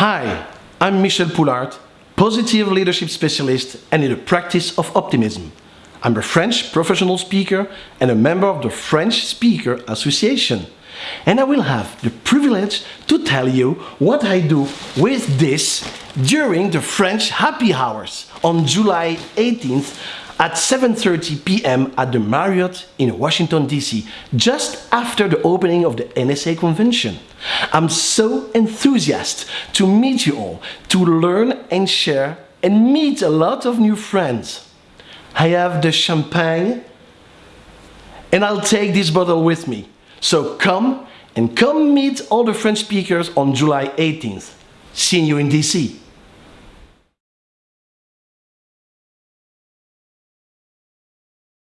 Hi, I'm Michel Poulaert, positive leadership specialist and in the practice of optimism. I'm a French professional speaker and a member of the French Speaker Association. And I will have the privilege to tell you what I do with this during the French Happy Hours on July 18th at 7.30 p.m. at the Marriott in Washington, D.C., just after the opening of the NSA convention. I'm so enthusiastic to meet you all, to learn and share and meet a lot of new friends. I have the champagne and I'll take this bottle with me. So come and come meet all the French speakers on July 18th. See you in DC.